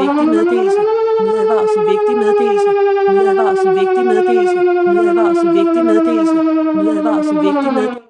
vigtig meddelelse. Nødadvarsel vigtig meddelelse. Nødadvarsel vigtig meddelelse. Nødadvarsel vigtig meddelelse. Nødadvarsel vigtig meddelelse.